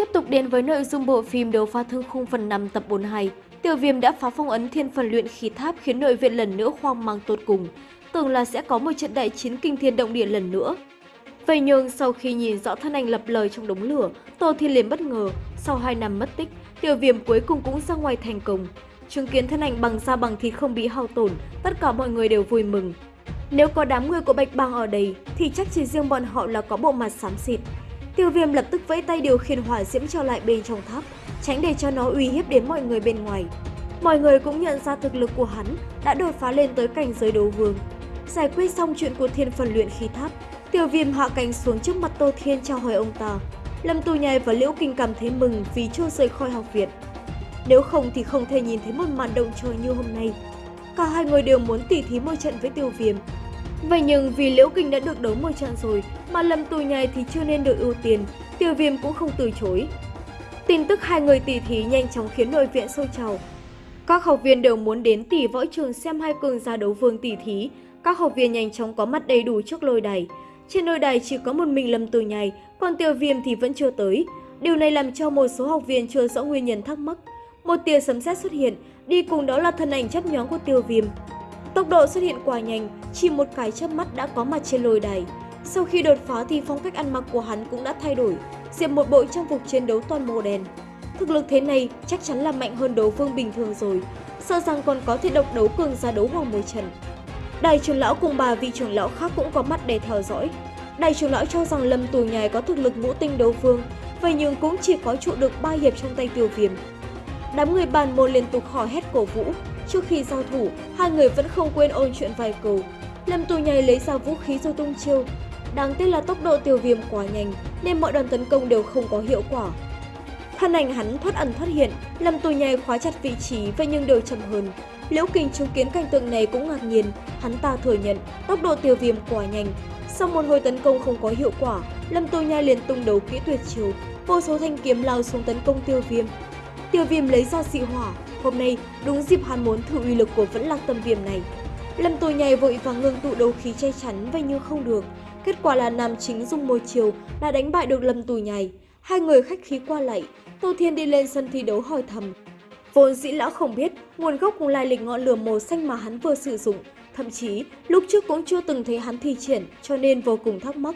Tiếp tục đến với nội dung bộ phim Đấu phá thương khung phần 5 tập 42, Tiểu Viêm đã phá phong ấn thiên phần luyện khí tháp khiến nội viện lần nữa hoang mang tột cùng, tưởng là sẽ có một trận đại chiến kinh thiên động địa lần nữa. Vậy nhưng sau khi nhìn rõ thân ảnh lập lời trong đống lửa, Tô Thiên liền bất ngờ, sau 2 năm mất tích, Tiểu Viêm cuối cùng cũng ra ngoài thành công. Chứng kiến thân ảnh bằng da bằng thịt không bị hao tổn, tất cả mọi người đều vui mừng. Nếu có đám người của Bạch Bang ở đây thì chắc chỉ riêng bọn họ là có bộ mặt xám xịt, Tiêu viêm lập tức vẫy tay điều khiển hỏa diễm trở lại bên trong tháp, tránh để cho nó uy hiếp đến mọi người bên ngoài. Mọi người cũng nhận ra thực lực của hắn đã đột phá lên tới cảnh giới đấu vương. Giải quyết xong chuyện của thiên phần luyện khí tháp, tiêu viêm hạ cánh xuống trước mặt Tô Thiên trao hỏi ông ta. Lâm Tu Nhai và Liễu Kinh cảm thấy mừng vì chưa rời khỏi học viện. Nếu không thì không thể nhìn thấy một màn động trời như hôm nay. Cả hai người đều muốn tỉ thí một trận với tiêu viêm, Vậy nhưng vì Liễu Kinh đã được đấu một trận rồi, mà Lâm Tù Nhai thì chưa nên được ưu tiên, Tiêu Viêm cũng không từ chối. Tin tức hai người tỷ thí nhanh chóng khiến nội viện sôi trào. Các học viên đều muốn đến tỷ võ trường xem hai cường gia đấu vương tỷ thí. Các học viên nhanh chóng có mặt đầy đủ trước lôi đài. Trên lôi đài chỉ có một mình Lâm Tù Nhai, còn Tiêu Viêm thì vẫn chưa tới. Điều này làm cho một số học viên chưa rõ nguyên nhân thắc mắc. Một tia sấm sét xuất hiện, đi cùng đó là thân ảnh chấp nhóm của Tiêu Viêm. Tốc độ xuất hiện quá nhanh, chỉ một cái chớp mắt đã có mặt trên lôi đài. Sau khi đột phá thì phong cách ăn mặc của hắn cũng đã thay đổi, diện một bộ trang phục chiến đấu toàn màu đen. Thực lực thế này chắc chắn là mạnh hơn đấu vương bình thường rồi, sợ rằng còn có thể độc đấu cường ra đấu hoàng một trần. Đại trưởng lão cùng bà vị trưởng lão khác cũng có mặt để theo dõi. Đại trưởng lão cho rằng Lâm Tù Nhài có thực lực ngũ tinh đấu vương, vậy nhưng cũng chỉ có trụ được ba hiệp trong tay tiêu viêm. Đám người bàn môn liên tục hò hét cổ vũ, Trước khi giao thủ, hai người vẫn không quên ôn chuyện vài câu. Lâm Tù Nhai lấy ra vũ khí rồi tung chiêu. Đáng tiếc là tốc độ tiêu viêm quá nhanh nên mọi đòn tấn công đều không có hiệu quả. Thân ảnh hắn thoát ẩn thoát hiện, Lâm Tù Nhai khóa chặt vị trí vậy nhưng đều chậm hơn. Liễu Kình chứng kiến cảnh tượng này cũng ngạc nhiên, hắn ta thừa nhận tốc độ tiêu viêm quá nhanh. Sau một hồi tấn công không có hiệu quả, Lâm tu Nhai liền tung đấu kỹ tuyệt chiêu, vô số thanh kiếm lao xuống tấn công tiêu viêm. Tiêu viêm lấy ra dị hỏa, Hôm nay, đúng dịp hắn muốn thử uy lực của vẫn lạc tâm viêm này. Lâm tôi nhảy vội và ngưng tụ đấu khí che chắn vậy nhưng không được. Kết quả là nam chính dùng môi chiều đã đánh bại được Lâm Tù nhảy. Hai người khách khí qua lại, Tô Thiên đi lên sân thi đấu hỏi thầm. Vốn dĩ lão không biết nguồn gốc cùng lai lịch ngọn lửa màu xanh mà hắn vừa sử dụng. Thậm chí, lúc trước cũng chưa từng thấy hắn thi triển cho nên vô cùng thắc mắc.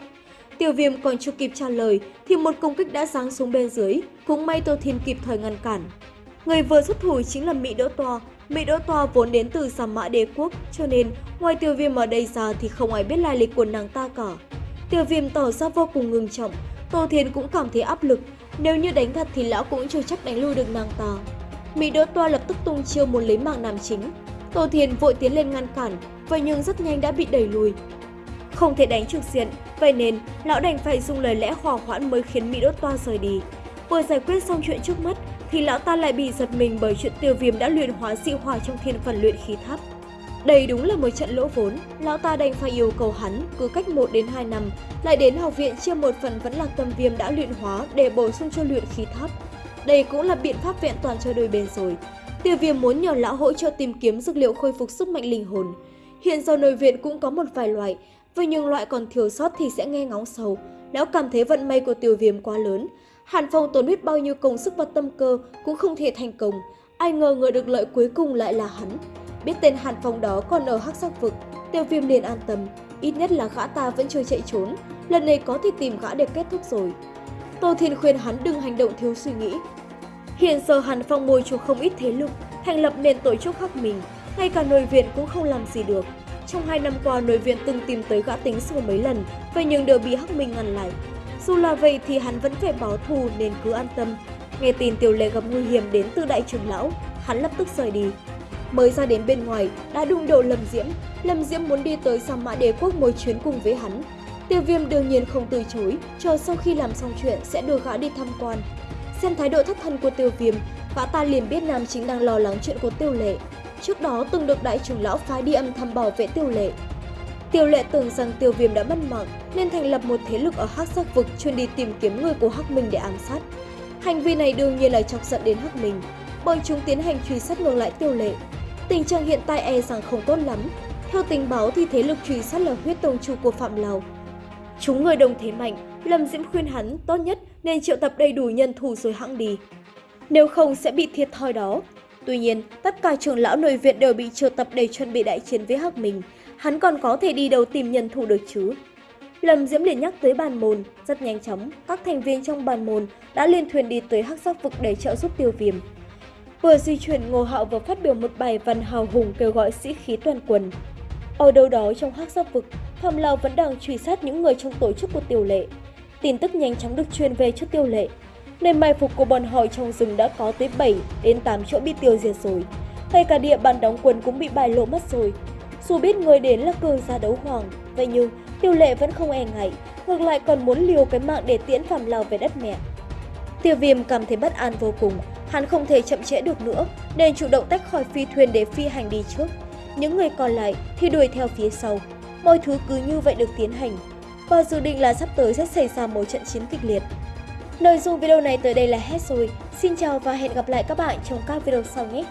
Tiểu viêm còn chưa kịp trả lời thì một công kích đã giáng xuống bên dưới, cũng may Tô Thiên kịp thời ngăn cản. Người vừa xuất thủ chính là Mỹ Đỗ Toa. Mỹ Đỗ Toa vốn đến từ Sa Mã Đế Quốc, cho nên ngoài tiêu viêm ở đây ra thì không ai biết lai lịch của nàng ta cả. Tiêu viêm tỏ ra vô cùng ngưng trọng, Tô Thiên cũng cảm thấy áp lực, nếu như đánh thật thì lão cũng chưa chắc đánh lui được nàng ta. Mỹ Đỗ Toa lập tức tung chiêu muốn lấy mạng nam chính. Tô Thiên vội tiến lên ngăn cản, vậy nhưng rất nhanh đã bị đẩy lùi. Không thể đánh trực diện, vậy nên lão đành phải dùng lời lẽ hòa hoãn mới khiến Mỹ đốt Toa rời đi. Vừa giải quyết xong chuyện trước mắt thì lão ta lại bị giật mình bởi chuyện tiêu viêm đã luyện hóa dị hỏa trong thiên phần luyện khí tháp. Đây đúng là một trận lỗ vốn, lão ta đành phải yêu cầu hắn cứ cách 1 đến 2 năm lại đến học viện chia một phần vẫn lạc tâm viêm đã luyện hóa để bổ sung cho luyện khí tháp. Đây cũng là biện pháp vẹn toàn cho đôi bên rồi. Tiêu viêm muốn nhờ lão hỗ trợ tìm kiếm dược liệu khôi phục sức mạnh linh hồn. Hiện giờ nội viện cũng có một vài loại, với những loại còn thiếu sót thì sẽ nghe ngóng sầu. Lão cảm thấy vận may của tiêu viêm quá lớn, Hàn Phong tốn biết bao nhiêu công sức và tâm cơ cũng không thể thành công. Ai ngờ người được lợi cuối cùng lại là hắn. Biết tên Hàn Phong đó còn ở hắc sắc vực, tiêu viêm liền an tâm. Ít nhất là gã ta vẫn chưa chạy trốn, lần này có thể tìm gã để kết thúc rồi. Tô Thiên khuyên hắn đừng hành động thiếu suy nghĩ. Hiện giờ Hàn Phong môi chuộc không ít thế lực, thành lập nền tổ chức khắc mình, ngay cả nội viện cũng không làm gì được. Trong hai năm qua, nội viện từng tìm tới gã tính sổ mấy lần, vậy nhưng đều bị hắc minh ngăn lại. Dù là vậy thì hắn vẫn phải báo thù nên cứ an tâm. Nghe tin tiểu lệ gặp nguy hiểm đến từ đại trưởng lão, hắn lập tức rời đi. Mới ra đến bên ngoài, đã đụng độ Lâm Diễm. Lâm Diễm muốn đi tới Sa Mã Đế Quốc một chuyến cùng với hắn. Tiêu viêm đương nhiên không từ chối, chờ sau khi làm xong chuyện sẽ đưa gã đi tham quan. Xem thái độ thất thân của tiêu viêm, gã ta liền biết nam chính đang lo lắng chuyện của tiêu lệ. Trước đó từng được đại trưởng lão phái đi âm thầm bảo vệ tiêu lệ, Tiêu lệ tưởng rằng tiêu viêm đã mất mạng nên thành lập một thế lực ở hắc sắc vực chuyên đi tìm kiếm người của hắc minh để ám sát. Hành vi này đương nhiên là chọc giận đến hắc minh, bởi chúng tiến hành truy sát ngược lại tiêu lệ. Tình trạng hiện tại e rằng không tốt lắm. Theo tình báo thì thế lực truy sát là huyết tông chủ của Phạm Lào. Chúng người đồng thế mạnh, Lâm Diễm khuyên hắn tốt nhất nên triệu tập đầy đủ nhân thủ rồi hãng đi. Nếu không sẽ bị thiệt thòi đó. Tuy nhiên, tất cả trưởng lão nội viện đều bị triệu tập để chuẩn bị đại chiến với Hắc Minh. Hắn còn có thể đi đâu tìm nhân thủ được chứ? Lâm Diễm liền nhắc tới bàn môn, rất nhanh chóng, các thành viên trong bàn môn đã liên thuyền đi tới hắc sắc vực để trợ giúp tiêu viêm. Vừa di chuyển Ngô Hạo vừa phát biểu một bài văn hào hùng kêu gọi sĩ khí toàn quân. Ở đâu đó trong hắc sắc vực, Phạm Lào vẫn đang truy sát những người trong tổ chức của Tiêu Lệ. Tin tức nhanh chóng được truyền về cho Tiêu Lệ nên mai phục của bọn họ trong rừng đã có tới 7 đến 8 chỗ bị tiêu diệt rồi. Ngay cả địa bàn đóng quân cũng bị bại lộ mất rồi. Dù biết người đến là cường gia đấu hoàng, vậy nhưng Tiêu Lệ vẫn không e ngại, ngược lại còn muốn liều cái mạng để tiễn Phạm Lào về đất mẹ. Tiêu Viêm cảm thấy bất an vô cùng, hắn không thể chậm trễ được nữa, nên chủ động tách khỏi phi thuyền để phi hành đi trước. Những người còn lại thì đuổi theo phía sau. Mọi thứ cứ như vậy được tiến hành. Và dự định là sắp tới sẽ xảy ra một trận chiến kịch liệt. Nội dung video này tới đây là hết rồi. Xin chào và hẹn gặp lại các bạn trong các video sau nhé!